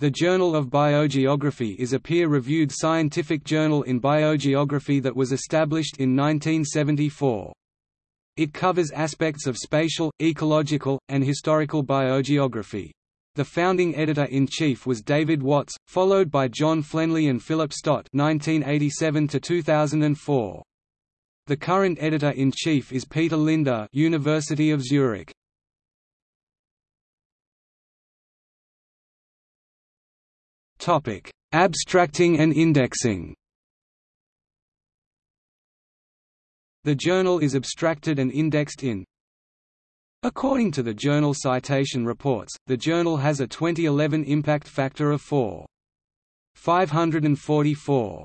The Journal of Biogeography is a peer-reviewed scientific journal in biogeography that was established in 1974. It covers aspects of spatial, ecological, and historical biogeography. The founding editor-in-chief was David Watts, followed by John Flenley and Philip Stott 1987 -2004. The current editor-in-chief is Peter Linder University of Zurich. Topic: Abstracting and indexing. The journal is abstracted and indexed in According to the Journal Citation Reports, the journal has a 2011 impact factor of 4.544.